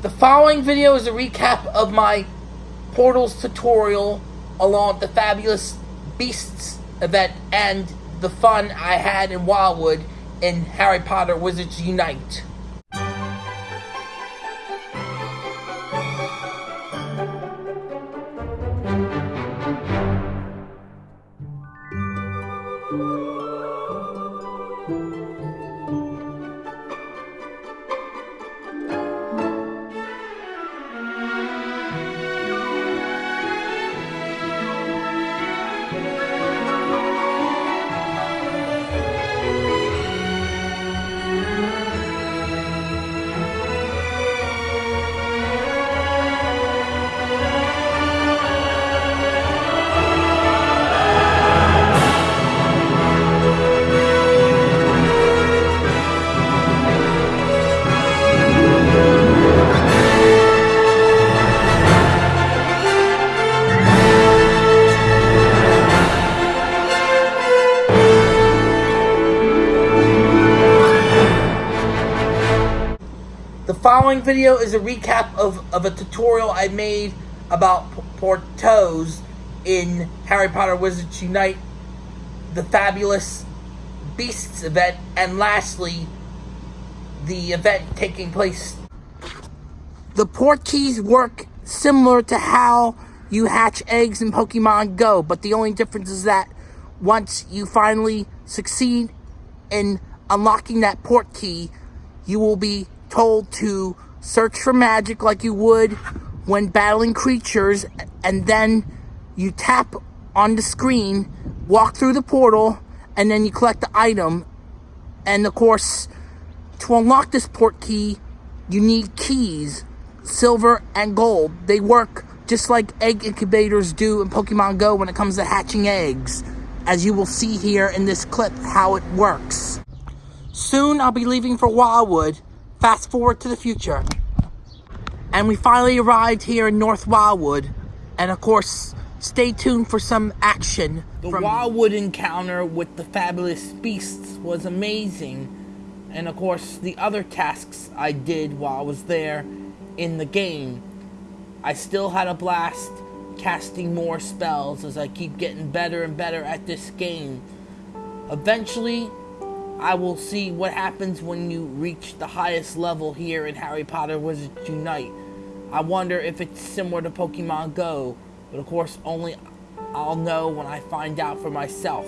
The following video is a recap of my Portals tutorial along with the Fabulous Beasts event and the fun I had in Wildwood in Harry Potter Wizards Unite. Following video is a recap of, of a tutorial I made about P- Portos in Harry Potter Wizards Unite, the Fabulous Beasts event, and lastly, the event taking place. The port keys work similar to how you hatch eggs in Pokemon Go, but the only difference is that once you finally succeed in unlocking that port key, you will be told to search for magic like you would when battling creatures, and then you tap on the screen, walk through the portal, and then you collect the item. And of course, to unlock this port key, you need keys, silver and gold. They work just like egg incubators do in Pokemon Go when it comes to hatching eggs, as you will see here in this clip how it works. Soon I'll be leaving for Wildwood. Fast forward to the future. And we finally arrived here in North Wildwood. And of course, stay tuned for some action. The Wildwood encounter with the fabulous beasts was amazing. And of course, the other tasks I did while I was there in the game. I still had a blast casting more spells as I keep getting better and better at this game. Eventually, I will see what happens when you reach the highest level here in Harry Potter Wizards Unite. I wonder if it's similar to Pokemon Go, but of course only I'll know when I find out for myself.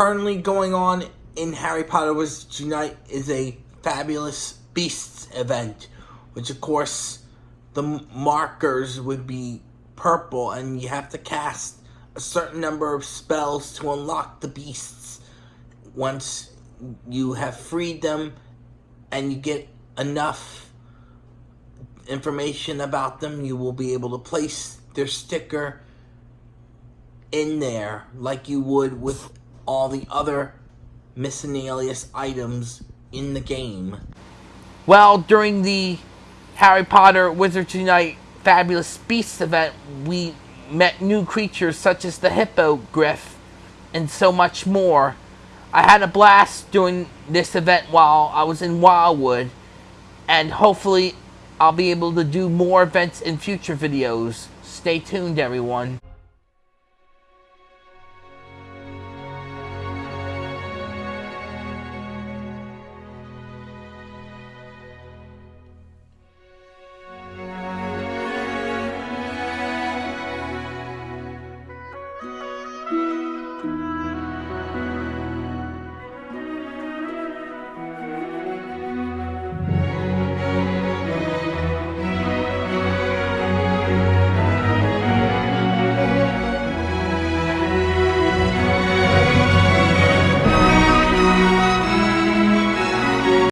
Currently going on in Harry Potter Wizards Unite is a Fabulous Beasts event, which of course the markers would be purple and you have to cast a certain number of spells to unlock the beasts. Once you have freed them and you get enough information about them, you will be able to place their sticker in there like you would with all the other miscellaneous items in the game. Well, during the Harry Potter Wizards Unite Fabulous Beasts event, we met new creatures such as the Hippogriff and so much more. I had a blast doing this event while I was in Wildwood, and hopefully I'll be able to do more events in future videos. Stay tuned, everyone.